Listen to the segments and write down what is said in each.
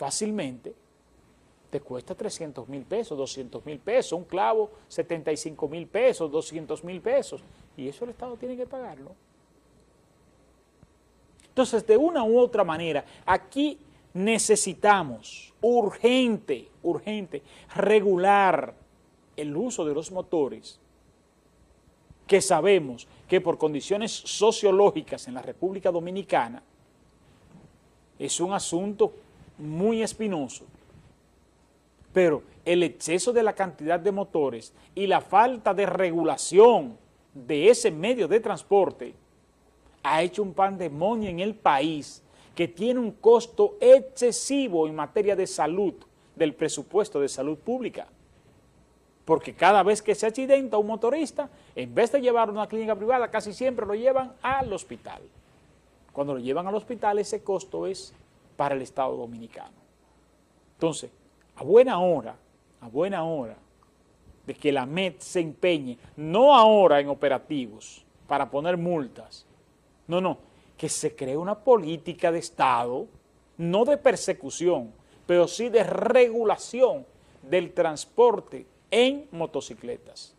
fácilmente te cuesta 300 mil pesos, 200 mil pesos, un clavo 75 mil pesos, 200 mil pesos, y eso el Estado tiene que pagarlo. Entonces, de una u otra manera, aquí necesitamos urgente, urgente, regular el uso de los motores que sabemos que por condiciones sociológicas en la República Dominicana es un asunto muy espinoso, pero el exceso de la cantidad de motores y la falta de regulación de ese medio de transporte ha hecho un pandemonio en el país que tiene un costo excesivo en materia de salud, del presupuesto de salud pública. Porque cada vez que se accidenta un motorista, en vez de llevarlo a una clínica privada, casi siempre lo llevan al hospital. Cuando lo llevan al hospital, ese costo es para el Estado Dominicano. Entonces, a buena hora, a buena hora, de que la MED se empeñe, no ahora en operativos, para poner multas, no, no, que se cree una política de Estado, no de persecución, pero sí de regulación del transporte en motocicletas,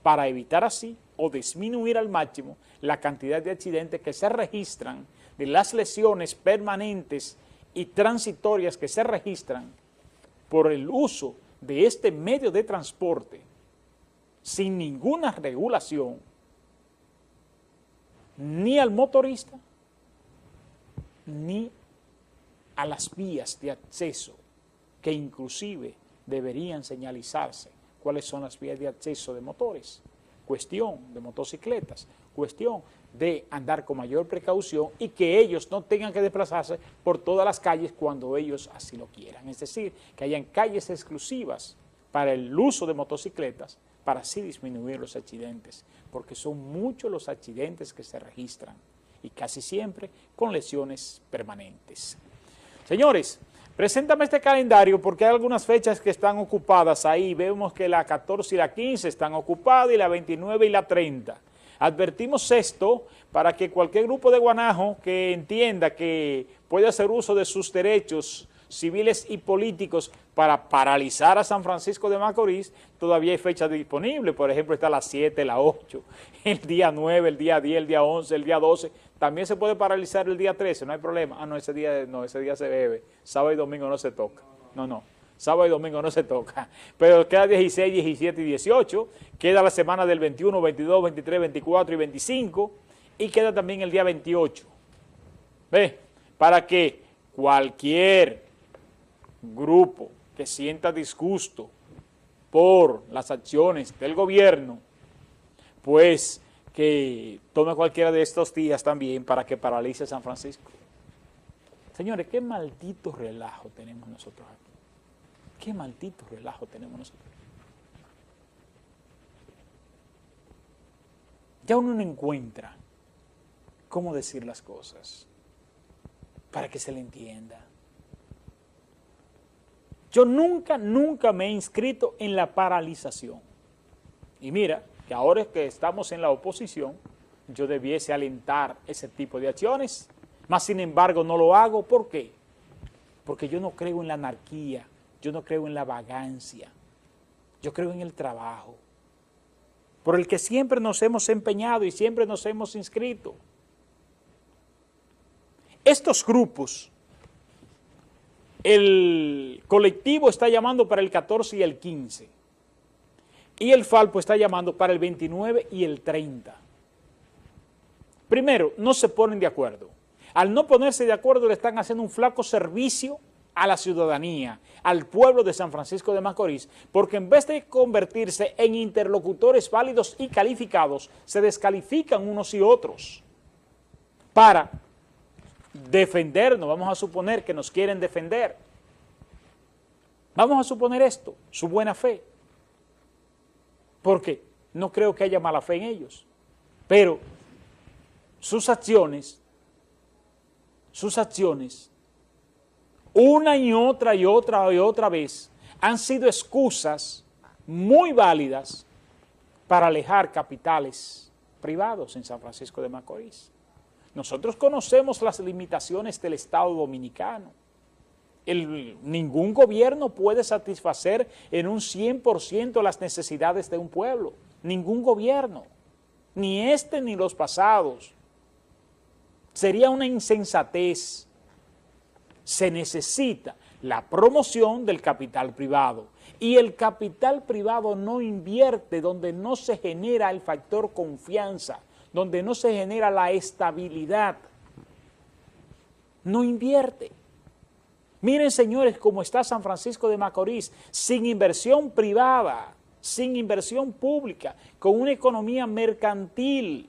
para evitar así o disminuir al máximo la cantidad de accidentes que se registran, de las lesiones permanentes y transitorias que se registran por el uso de este medio de transporte sin ninguna regulación ni al motorista, ni a las vías de acceso, que inclusive deberían señalizarse. Cuáles son las vías de acceso de motores, cuestión de motocicletas, cuestión de andar con mayor precaución y que ellos no tengan que desplazarse por todas las calles cuando ellos así lo quieran. Es decir, que hayan calles exclusivas para el uso de motocicletas para así disminuir los accidentes, porque son muchos los accidentes que se registran y casi siempre con lesiones permanentes. Señores, preséntame este calendario porque hay algunas fechas que están ocupadas ahí. Vemos que la 14 y la 15 están ocupadas y la 29 y la 30. Advertimos esto para que cualquier grupo de guanajo que entienda que puede hacer uso de sus derechos civiles y políticos para paralizar a San Francisco de Macorís, todavía hay fechas disponibles, por ejemplo está la 7, la 8, el día 9, el día 10, el día 11, el día 12, también se puede paralizar el día 13, no hay problema, ah no, ese día no, ese día se bebe, sábado y domingo no se toca, no, no, sábado y domingo no se toca, pero queda 16, 17 y 18, queda la semana del 21, 22, 23, 24 y 25, y queda también el día 28, ¿ve? Para que cualquier grupo que sienta disgusto por las acciones del gobierno, pues que tome cualquiera de estos días también para que paralice San Francisco. Señores, qué maldito relajo tenemos nosotros aquí. Qué maldito relajo tenemos nosotros. Ya uno no encuentra cómo decir las cosas para que se le entienda. Yo nunca, nunca me he inscrito en la paralización. Y mira, que ahora que estamos en la oposición, yo debiese alentar ese tipo de acciones, más sin embargo no lo hago. ¿Por qué? Porque yo no creo en la anarquía, yo no creo en la vagancia, yo creo en el trabajo, por el que siempre nos hemos empeñado y siempre nos hemos inscrito. Estos grupos el colectivo está llamando para el 14 y el 15. Y el Falpo está llamando para el 29 y el 30. Primero, no se ponen de acuerdo. Al no ponerse de acuerdo le están haciendo un flaco servicio a la ciudadanía, al pueblo de San Francisco de Macorís, porque en vez de convertirse en interlocutores válidos y calificados, se descalifican unos y otros para defendernos, vamos a suponer que nos quieren defender. Vamos a suponer esto, su buena fe. Porque no creo que haya mala fe en ellos. Pero sus acciones, sus acciones, una y otra y otra y otra vez, han sido excusas muy válidas para alejar capitales privados en San Francisco de Macorís. Nosotros conocemos las limitaciones del Estado Dominicano ningún gobierno puede satisfacer en un 100% las necesidades de un pueblo. Ningún gobierno, ni este ni los pasados. Sería una insensatez. Se necesita la promoción del capital privado. Y el capital privado no invierte donde no se genera el factor confianza, donde no se genera la estabilidad. No invierte. Miren, señores, cómo está San Francisco de Macorís, sin inversión privada, sin inversión pública, con una economía mercantil.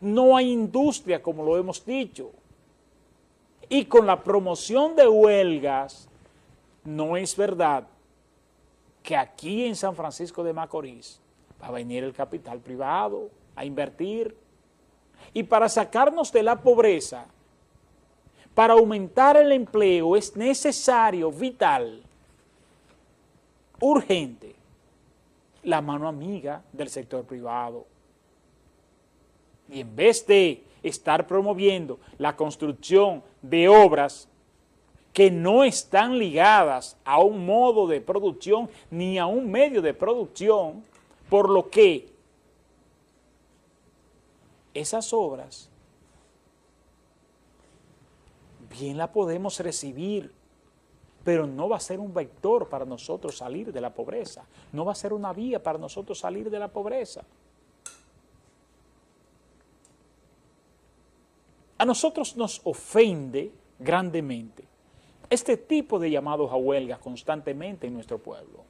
No hay industria, como lo hemos dicho. Y con la promoción de huelgas, no es verdad que aquí en San Francisco de Macorís va a venir el capital privado a invertir. Y para sacarnos de la pobreza, para aumentar el empleo es necesario, vital, urgente, la mano amiga del sector privado. Y en vez de estar promoviendo la construcción de obras que no están ligadas a un modo de producción ni a un medio de producción, por lo que esas obras bien la podemos recibir, pero no va a ser un vector para nosotros salir de la pobreza, no va a ser una vía para nosotros salir de la pobreza. A nosotros nos ofende grandemente este tipo de llamados a huelga constantemente en nuestro pueblo.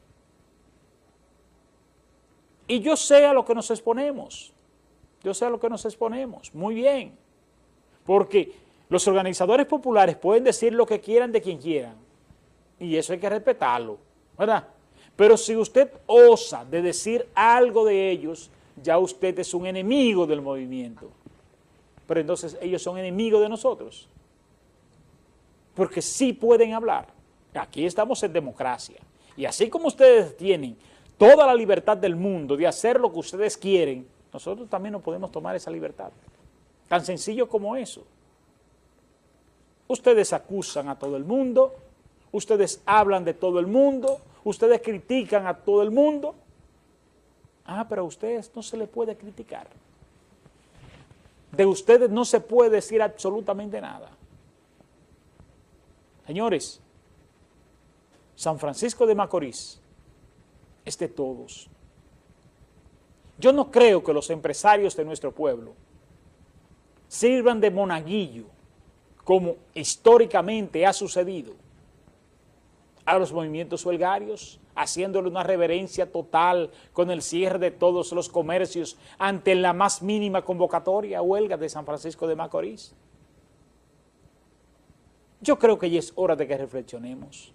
Y yo sé a lo que nos exponemos, yo sé a lo que nos exponemos, muy bien, porque los organizadores populares pueden decir lo que quieran de quien quieran, y eso hay que respetarlo, ¿verdad? Pero si usted osa de decir algo de ellos, ya usted es un enemigo del movimiento. Pero entonces ellos son enemigos de nosotros. Porque sí pueden hablar. Aquí estamos en democracia. Y así como ustedes tienen toda la libertad del mundo de hacer lo que ustedes quieren, nosotros también no podemos tomar esa libertad. Tan sencillo como eso. Ustedes acusan a todo el mundo, ustedes hablan de todo el mundo, ustedes critican a todo el mundo. Ah, pero a ustedes no se le puede criticar. De ustedes no se puede decir absolutamente nada. Señores, San Francisco de Macorís es de todos. Yo no creo que los empresarios de nuestro pueblo sirvan de monaguillo como históricamente ha sucedido, a los movimientos huelgarios, haciéndole una reverencia total con el cierre de todos los comercios ante la más mínima convocatoria huelga de San Francisco de Macorís. Yo creo que ya es hora de que reflexionemos,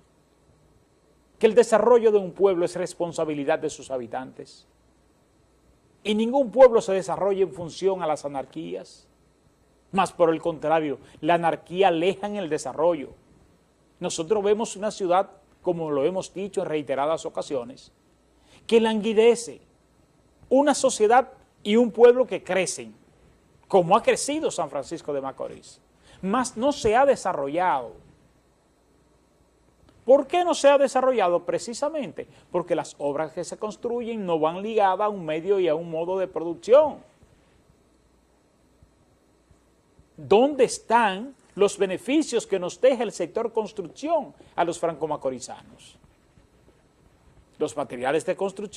que el desarrollo de un pueblo es responsabilidad de sus habitantes, y ningún pueblo se desarrolla en función a las anarquías, más por el contrario, la anarquía aleja en el desarrollo. Nosotros vemos una ciudad, como lo hemos dicho en reiteradas ocasiones, que languidece, una sociedad y un pueblo que crecen, como ha crecido San Francisco de Macorís, más no se ha desarrollado. ¿Por qué no se ha desarrollado? Precisamente porque las obras que se construyen no van ligadas a un medio y a un modo de producción. ¿dónde están los beneficios que nos deja el sector construcción a los franco-macorizanos? Los materiales de construcción